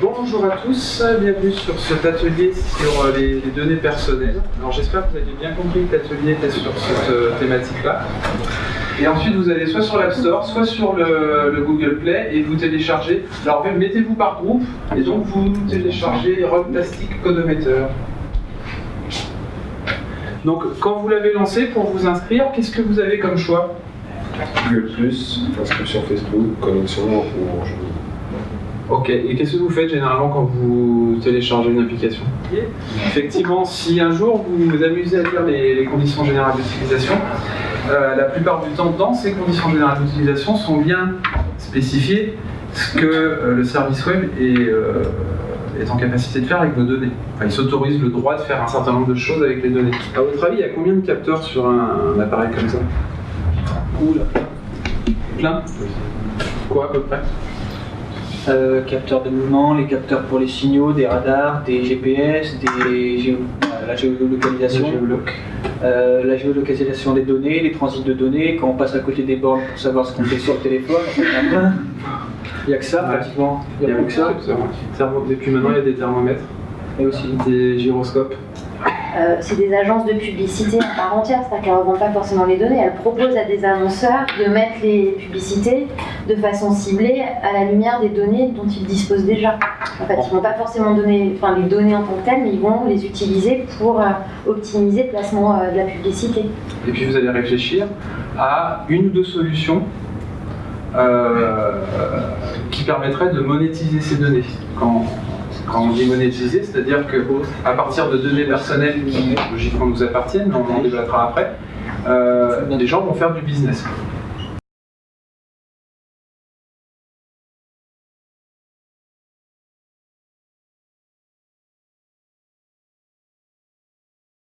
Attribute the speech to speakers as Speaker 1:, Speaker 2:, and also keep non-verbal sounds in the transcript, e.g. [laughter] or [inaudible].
Speaker 1: bonjour à tous, bienvenue sur cet atelier sur euh, les, données personnelles. Alors j'espère que vous avez bien compris que l'atelier était sur cette euh, thématique-là. Et ensuite vous allez soit sur l'App Store, soit sur le, le Google Play et vous téléchargez. Alors mettez-vous par groupe et donc vous téléchargez Rocktastic Codometer. Donc quand vous l'avez lancé pour vous inscrire, qu'est-ce que vous avez comme choix?
Speaker 2: Google+, inscription Facebook, connexion Orange.
Speaker 1: Ok, et qu'est-ce que vous faites généralement quand vous téléchargez une application Effectivement, si un jour vous vous amusez à lire les, les conditions générales d'utilisation, euh, la plupart du temps dans ces conditions générales d'utilisation sont bien spécifiées ce que euh, le service web est, euh, est en capacité de faire avec vos données. Enfin, il s'autorise le droit de faire un certain nombre de choses avec les données. À votre avis, il y a combien de capteurs sur un, un appareil comme ça?
Speaker 3: Oula.
Speaker 1: Plein? Quoi à peu près?
Speaker 3: Euh, capteurs de mouvement, les capteurs pour les signaux, des radars, des GPS, des géo- euh, la géolocalisation, euh, la géolocalisation des données, les transits de données, quand on passe à côté des bornes pour savoir ce qu'on fait sur le téléphone, [laughs] il y n'y a que ça
Speaker 1: Ouais.
Speaker 3: pratiquement, il n'y a plus que ça.
Speaker 1: Depuis maintenant, il y a des thermomètres,
Speaker 3: Et aussi.
Speaker 1: des gyroscopes.
Speaker 4: Euh, c'est des agences de publicité à part entière, c'est-à-dire qu'elles ne revendent pas forcément les données, elles proposent à des annonceurs de mettre les publicités de façon ciblée à la lumière des données dont ils disposent déjà. En fait, ils ne vont pas forcément donner enfin, les données en tant que telles, mais ils vont les utiliser pour euh, optimiser le placement euh, de la publicité.
Speaker 1: Et puis vous allez réfléchir à une ou deux solutions qui permettraient de monétiser ces données. Quand on dit monétiser, c'est-à-dire que à partir de données personnelles qui logiquement nous appartiennent, on en débattra après, euh, les gens vont faire du business.